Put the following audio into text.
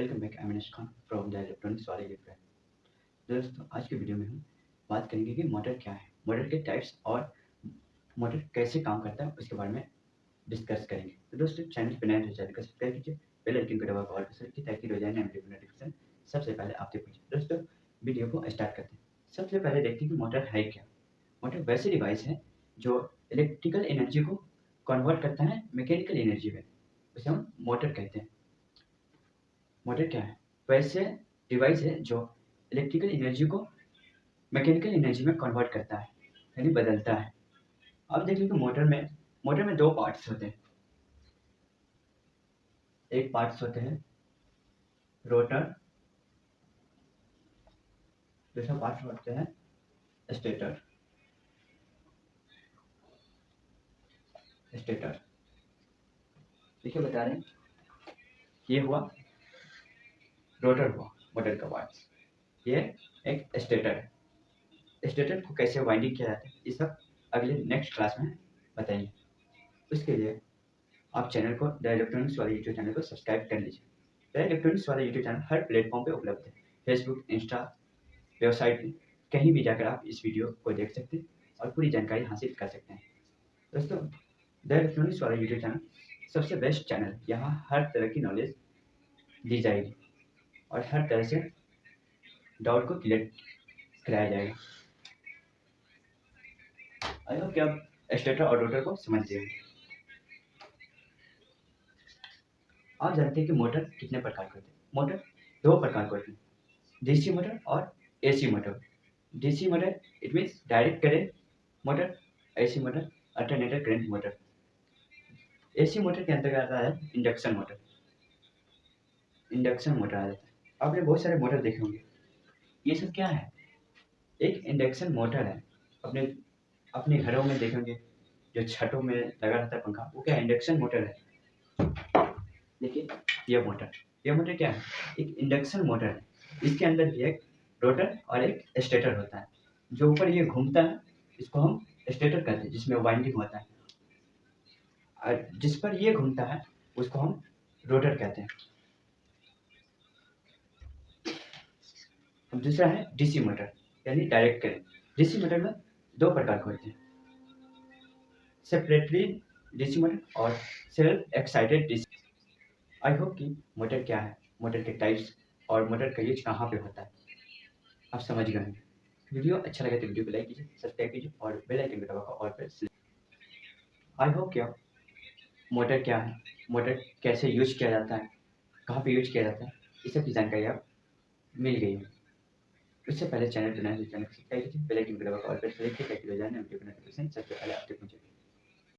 Welcome back Aminesh Khan from the electronics वाले friend दोस्तों, आज की वीडियो में हम बात करेंगे कि मोटर क्या है। मोटर के टाइप्स और मोटर कैसे काम करता है, उसके बारे में डिस्कस करेंगे। तो दोस्तों चैनल पर नए चैनल को सब्सक्राइब कीजिए बेल आइकन को दबा ऑल पर कीजिए, ताकि रोज़ाना नोटिफिकेशन सबसे पहले आप तक पहुँचे। दोस्तों वीडियो को स्टार्ट करते हैं। सबसे पहले देखते हैं कि मोटर है क्या। मोटर वैसे डिवाइस है जो इलेक्ट्रिकल एनर्जी को कन्वर्ट करता है मैकेनिकल एनर्जी में। उसे हम मोटर कहते हैं। मोटर क्या है वैसे डिवाइस है जो इलेक्ट्रिकल एनर्जी को मैकेनिकल एनर्जी में कन्वर्ट करता है, यानी बदलता है। अब देख लीजिए मोटर में मोटर में दो पार्ट्स होते हैं। एक पार्ट्स होते हैं रोटर दूसरा पार्ट होते हैं स्टेटर स्टेटर देखिए, बता रहे हैं, ये हुआ रोटर हुआ मोटर का पार्ट ये एक स्टेटर है। स्टेटर को कैसे वाइंडिंग किया जाता है, ये सब अगले नेक्स्ट क्लास में बताएँगे। उसके लिए आप चैनल को द इलेक्ट्रॉनिक्स वाले यूट्यूब चैनल को सब्सक्राइब कर लीजिए। द इलेक्ट्रॉनिक्स वाला यूट्यूब चैनल हर प्लेटफॉर्म पे उपलब्ध है। फेसबुक इंस्टा वेबसाइट कहीं भी जाकर आप इस वीडियो को देख सकते हैं और पूरी जानकारी हासिल कर सकते हैं। दोस्तों द इलेक्ट्रॉनिक्स वाला यूट्यूब चैनल सबसे बेस्ट चैनल यहाँ हर तरह की नॉलेज दी जाएगी। और हर तरह से डाउट को क्लियर कराया जाएगा। आई होप कि आप स्टेटर और रोटर को समझ गए आप जानते हैं कि मोटर कितने प्रकार के होते हैं? मोटर दो प्रकार के होते हैं। डीसी मोटर और AC motor DC motor it means direct current motor AC motor alternator current motor AC motor के अंतर्गत आता है? इंडक्शन मोटर इंडक्शन मोटर आ जाता है। आपने बहुत सारे मोटर देखे होंगे। ये सब क्या है? एक इंडक्शन मोटर है। अपने अपने घरों में देखेंगे जो छतों में लगा रहता है पंखा, वो क्या इंडक्शन मोटर है? देखिए ये मोटर ये मोटर क्या है? एक इंडक्शन मोटर है। इसके अंदर भी एक रोटर और एक स्टेटर होता है। जो ऊपर ये घूमता है, इसको हम स्टेटर कहते हैं, जिसमें वाइंडिंग होता है। और जिस पर ये घूमता है, उसको हम रोटर कहते हैं। अब दूसरा है डीसी मोटर यानी डायरेक्ट करेंट डीसी मोटर में दो प्रकार के होते हैं। सेपरेटली डीसी मोटर और self excited DC I hope कि मोटर क्या है? मोटर के टाइप्स और मोटर का यूज़ कहाँ पे होता है? आप समझ गए वीडियो अच्छा लगे तो वीडियो को लाइक कीजिए सब्सक्राइब कीजिए और बेल आइकन को दबाकर और पर आई होप क्या मोटर क्या है? मोटर कैसे यूज़ किया जाता है? कहाँ पे यूज़ किया जाता है? इस सब की जानकारी आप मिल गई है। उससे पहले चैनल चैनल सब्सक्राइब कीजिए बेल आइकन दबाकर और पर सेलेक्ट करके जाने नोटिफिकेशन पहले आप तक